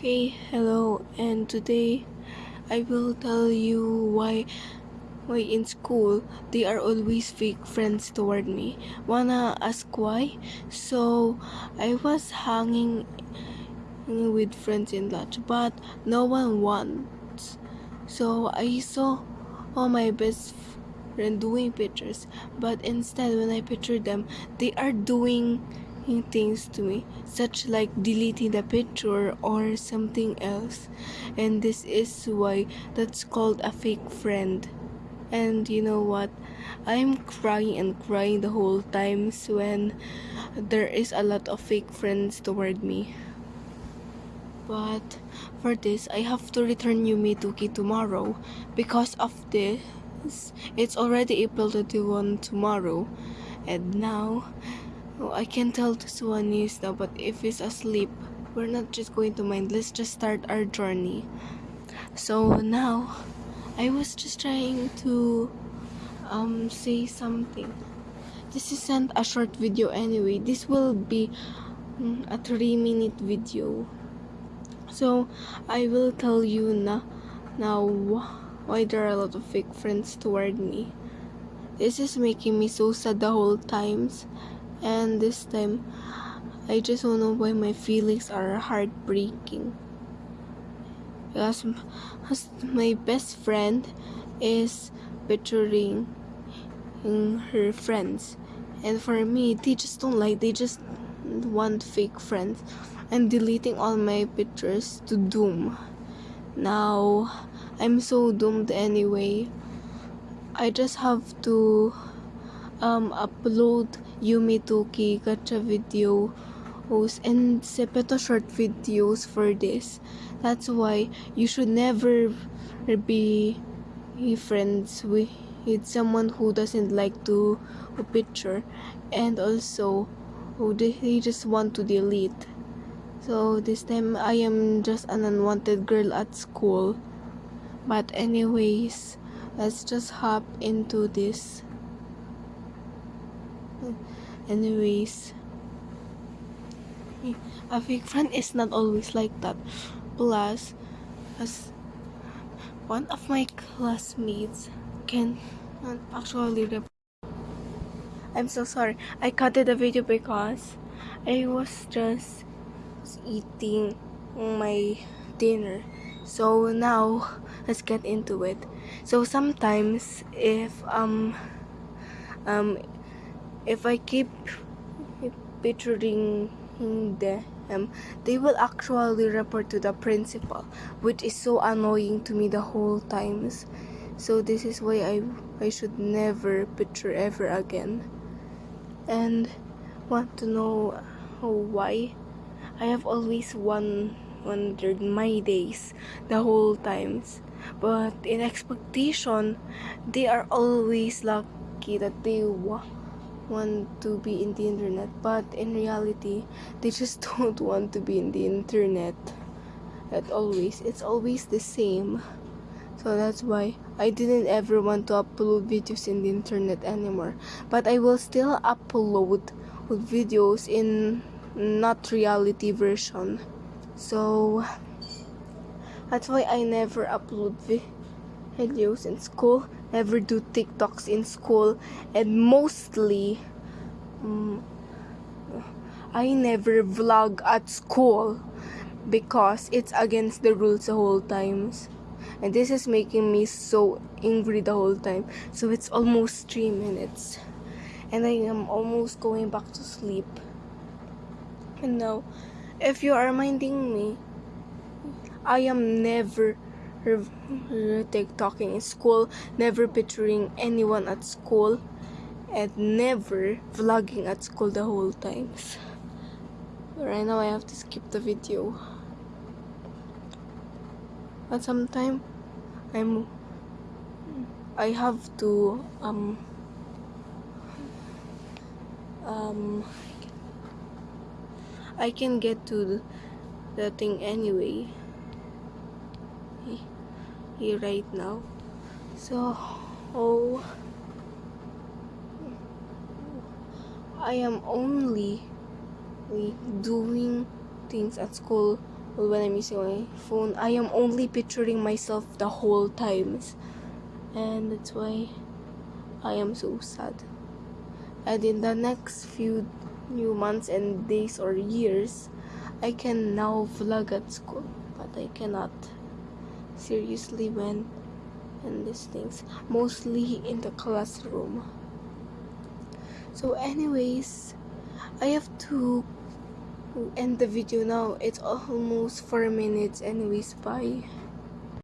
Okay, hello, and today I will tell you why why in school they are always fake friends toward me. Wanna ask why? So I was hanging with friends in lunch, but no one wants. So I saw all my best friend doing pictures, but instead when I picture them, they are doing things to me, such like deleting the picture or something else. And this is why that's called a fake friend. And you know what? I'm crying and crying the whole times when there is a lot of fake friends toward me. But for this, I have to return Yumi Tuki tomorrow. Because of this, it's already April 21 tomorrow. And now, I can't tell this one is now, but if he's asleep, we're not just going to mind. Let's just start our journey. So now, I was just trying to um say something. This isn't a short video anyway. This will be mm, a three minute video. So I will tell you now now why there are a lot of fake friends toward me. This is making me so sad the whole times and this time I just don't know why my feelings are heartbreaking. Because my best friend is picturing her friends. And for me they just don't like they just want fake friends. And deleting all my pictures to doom. Now I'm so doomed anyway. I just have to um, upload Yumi Tuki gacha videos and Zepeto short videos for this. That's why you should never be friends with, someone who doesn't like to a picture and also they just want to delete. So this time I am just an unwanted girl at school. But anyways, let's just hop into this anyways a fake friend is not always like that. Plus as one of my classmates can actually I'm so sorry. I cut the video because I was just eating my dinner. So now let's get into it. So sometimes if um um if I keep picturing them, they will actually report to the principal, which is so annoying to me the whole times. So this is why I I should never picture ever again. And want to know why? I have always one wondered my days the whole times. But in expectation, they are always lucky that they want to be in the internet but in reality they just don't want to be in the internet at always. It's always the same. So that's why I didn't ever want to upload videos in the internet anymore. But I will still upload videos in not reality version. So that's why I never upload videos in school never do TikToks in school and mostly um, I never vlog at school because it's against the rules the whole times. And this is making me so angry the whole time. So it's almost three minutes. And I am almost going back to sleep. And now if you are minding me I am never talking in school, never picturing anyone at school, and never vlogging at school the whole times. Right now I have to skip the video. But sometime I'm I have to um um I can get to the thing anyway here right now. So oh I am only doing things at school. When I'm using my phone, I am only picturing myself the whole times, and that's why I am so sad. And in the next few new months and days or years, I can now vlog at school, but I cannot seriously when and these things mostly in the classroom. So, anyways, I have to end the video now. It's almost four minutes, anyways. Bye.